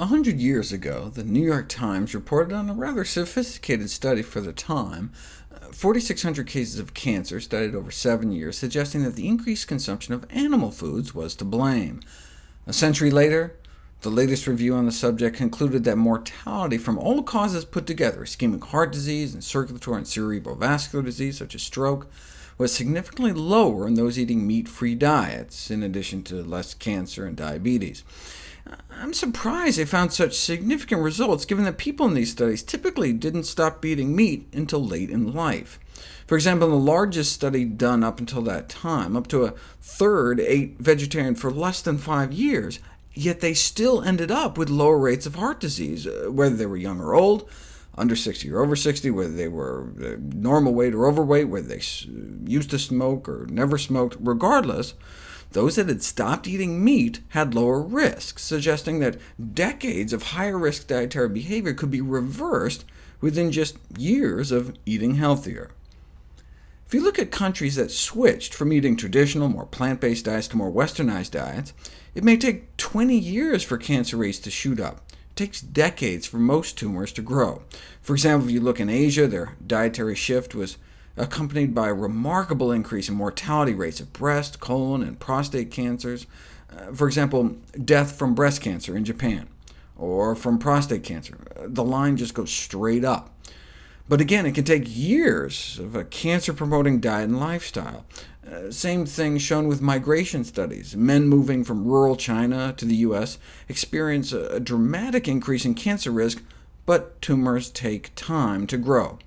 100 years ago, the New York Times reported on a rather sophisticated study for the time, uh, 4,600 cases of cancer studied over seven years, suggesting that the increased consumption of animal foods was to blame. A century later, the latest review on the subject concluded that mortality from all causes put together, ischemic heart disease and circulatory and cerebrovascular disease, such as stroke, was significantly lower in those eating meat-free diets, in addition to less cancer and diabetes. I'm surprised they found such significant results, given that people in these studies typically didn't stop eating meat until late in life. For example, in the largest study done up until that time, up to a third ate vegetarian for less than five years, yet they still ended up with lower rates of heart disease, uh, whether they were young or old, under 60 or over 60, whether they were uh, normal weight or overweight, whether they used to smoke or never smoked, regardless, those that had stopped eating meat had lower risks, suggesting that decades of higher-risk dietary behavior could be reversed within just years of eating healthier. If you look at countries that switched from eating traditional, more plant-based diets to more westernized diets, it may take 20 years for cancer rates to shoot up. It takes decades for most tumors to grow. For example, if you look in Asia, their dietary shift was accompanied by a remarkable increase in mortality rates of breast, colon, and prostate cancers. Uh, for example, death from breast cancer in Japan, or from prostate cancer. The line just goes straight up. But again, it can take years of a cancer-promoting diet and lifestyle. Uh, same thing shown with migration studies. Men moving from rural China to the U.S. experience a, a dramatic increase in cancer risk, but tumors take time to grow.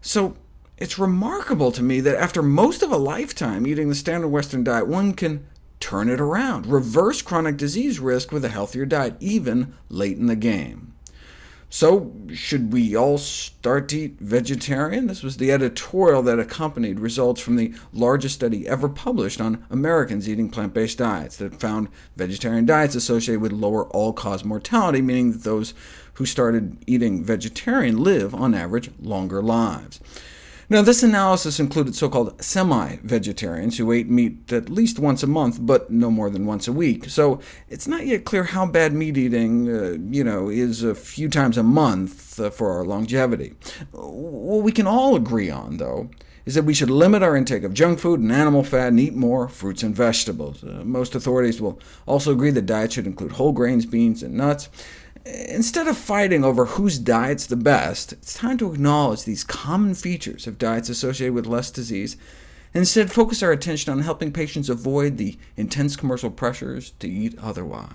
So it's remarkable to me that after most of a lifetime eating the standard Western diet, one can turn it around, reverse chronic disease risk with a healthier diet, even late in the game. So should we all start to eat vegetarian? This was the editorial that accompanied results from the largest study ever published on Americans eating plant-based diets that found vegetarian diets associated with lower all-cause mortality, meaning that those who started eating vegetarian live, on average, longer lives. Now, this analysis included so-called semi-vegetarians who ate meat at least once a month, but no more than once a week. So it's not yet clear how bad meat eating uh, you know, is a few times a month uh, for our longevity. What we can all agree on, though, is that we should limit our intake of junk food and animal fat and eat more fruits and vegetables. Uh, most authorities will also agree that diet should include whole grains, beans, and nuts. Instead of fighting over whose diet's the best, it's time to acknowledge these common features of diets associated with less disease, and instead focus our attention on helping patients avoid the intense commercial pressures to eat otherwise.